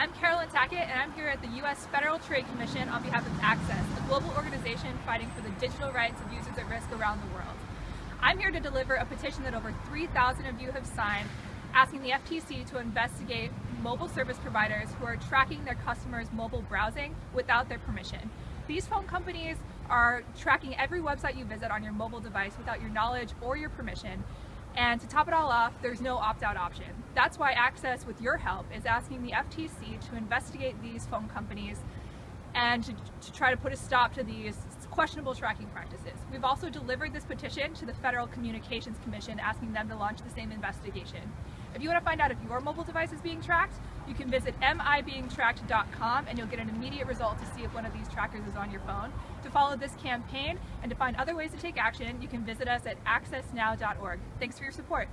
I'm Carolyn Tackett and I'm here at the U.S. Federal Trade Commission on behalf of Access, a global organization fighting for the digital rights of users at risk around the world. I'm here to deliver a petition that over 3,000 of you have signed asking the FTC to investigate mobile service providers who are tracking their customers' mobile browsing without their permission. These phone companies are tracking every website you visit on your mobile device without your knowledge or your permission. And to top it all off, there's no opt-out option. That's why Access, with your help, is asking the FTC to investigate these phone companies and to, to, try to put a stop to these questionable tracking practices. We've also delivered this petition to the Federal Communications Commission asking them to launch the same investigation. If you want to find out if your mobile device is being tracked, you can visit amibeingtracked.com and you'll get an immediate result to see if one of these trackers is on your phone. To follow this campaign and to find other ways to take action, you can visit us at accessnow.org. Thanks for your support.